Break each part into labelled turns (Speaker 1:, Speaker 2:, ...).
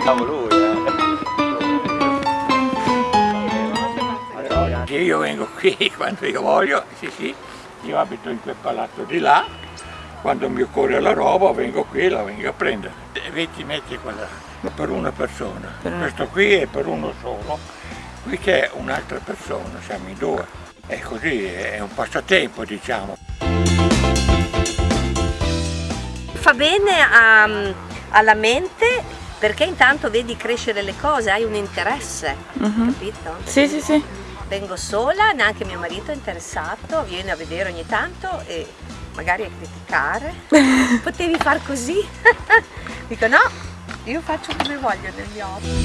Speaker 1: Siamo lui, eh.
Speaker 2: Io vengo qui quando io voglio, sì sì, io abito in quel palazzo di là, quando mi occorre la roba vengo qui e la vengo a prendere. 20 metri quadrati per una persona, questo qui è per uno solo, qui c'è un'altra persona, siamo in due. E così è un passatempo diciamo.
Speaker 3: Fa bene a- alla mente perché intanto vedi crescere le cose, hai un interesse, capito?
Speaker 4: Sì, sì, sì.
Speaker 3: Vengo sola, neanche mio marito è interessato, viene a vedere ogni tanto e magari a criticare. Potevi far così? Dico no, io faccio come voglio negli hobby.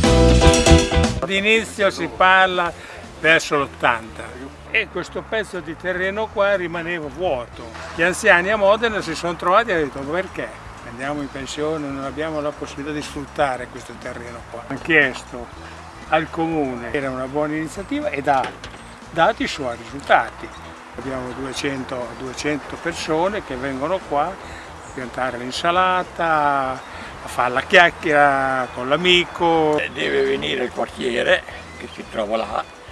Speaker 5: All'inizio si parla verso l'80 e questo pezzo di terreno qua rimaneva vuoto. Gli anziani a Modena si sono trovati e hanno detto perché? Andiamo in pensione, non abbiamo la possibilità di sfruttare questo terreno qua. Hanno chiesto al comune, era una buona iniziativa e ha dato i suoi risultati. Abbiamo 200, 200 persone che vengono qua a piantare l'insalata, a fare la chiacchiera con l'amico.
Speaker 2: Deve venire il quartiere che si trova là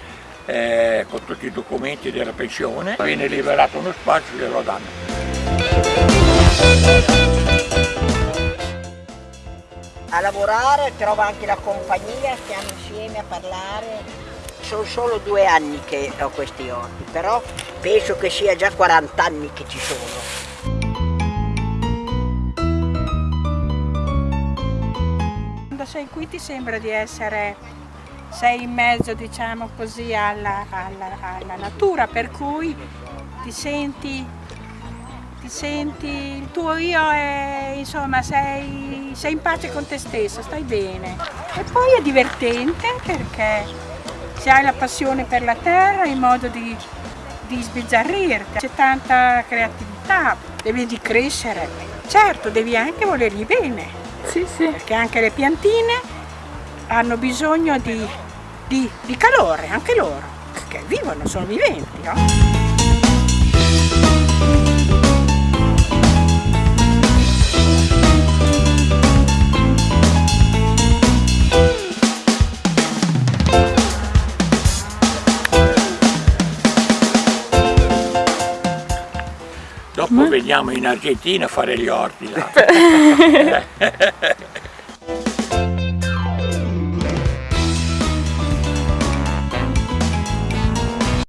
Speaker 2: eh, con tutti i documenti della pensione, viene liberato uno spazio e glielo danno.
Speaker 6: a lavorare, trova anche la compagnia, stiamo insieme a parlare. Sono solo due anni che ho questi orti, però penso che sia già 40 anni che ci sono.
Speaker 7: Quando sei qui ti sembra di essere, sei in mezzo diciamo così alla, alla- alla natura, per cui ti senti, ti senti, il tuo io è, insomma, sei, sei in pace con te stesso, stai bene. E poi è divertente perché se hai la passione per la terra, hai modo di, di sbizzarrirti, c'è tanta creatività, devi di crescere. Certo, devi anche volergli bene
Speaker 4: Sì, sì.
Speaker 7: perché anche le piantine hanno bisogno di, di- di calore, anche loro, perché vivono, sono viventi. no?
Speaker 2: Dopo veniamo in Argentina a fare gli orti là.